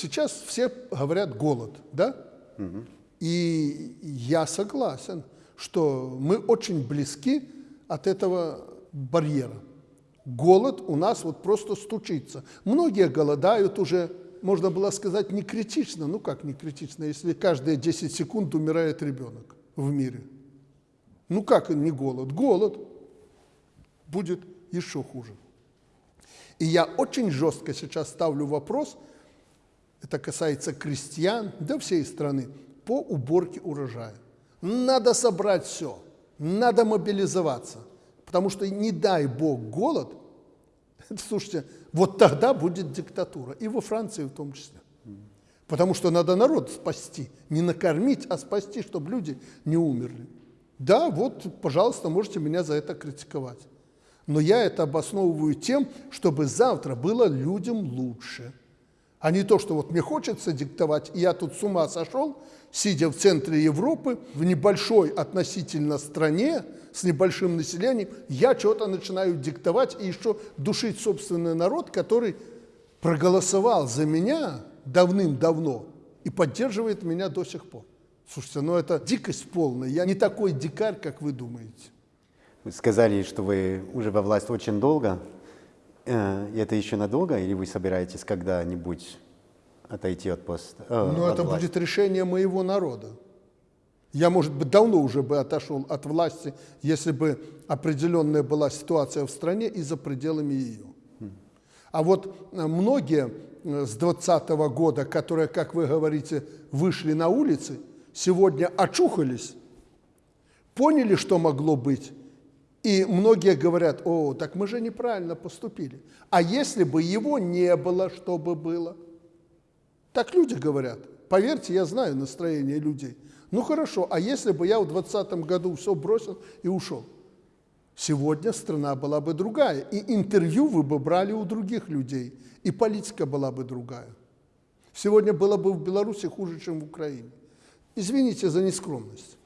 Сейчас все говорят голод, да? И я согласен, что мы очень близки от этого барьера. Голод у нас вот просто стучится. Многие голодают уже, можно было сказать, не критично. Ну как не критично, если каждые 10 секунд умирает ребенок в мире. Ну как не голод? Голод будет еще хуже. И я очень жестко сейчас ставлю вопрос, это касается крестьян, да всей страны, по уборке урожая. Надо собрать все, надо мобилизоваться, потому что не дай бог голод, слушайте, вот тогда будет диктатура, и во Франции в том числе. Потому что надо народ спасти, не накормить, а спасти, чтобы люди не умерли. Да, вот, пожалуйста, можете меня за это критиковать. Но я это обосновываю тем, чтобы завтра было людям лучше. А не то, что вот мне хочется диктовать, и я тут с ума сошел, сидя в центре Европы, в небольшой относительно стране, с небольшим населением, я что-то начинаю диктовать и еще душить собственный народ, который проголосовал за меня давным-давно и поддерживает меня до сих пор. Слушайте, ну это дикость полная. Я не такой дикарь, как вы думаете. Вы сказали, что вы уже во власть очень долго. Э, это еще надолго, или вы собираетесь когда-нибудь отойти от поста? Э, ну, это власти? будет решение моего народа. Я, может быть, давно уже бы отошел от власти, если бы определенная была ситуация в стране и за пределами ее. А вот э, многие э, с 2020 года, которые, как вы говорите, вышли на улицы, сегодня очухались, поняли, что могло быть, и многие говорят, о, так мы же неправильно поступили. А если бы его не было, что бы было? Так люди говорят. Поверьте, я знаю настроение людей. Ну хорошо, а если бы я в 2020 году все бросил и ушел? Сегодня страна была бы другая, и интервью вы бы брали у других людей, и политика была бы другая. Сегодня было бы в Беларуси хуже, чем в Украине. Извините за нескромность.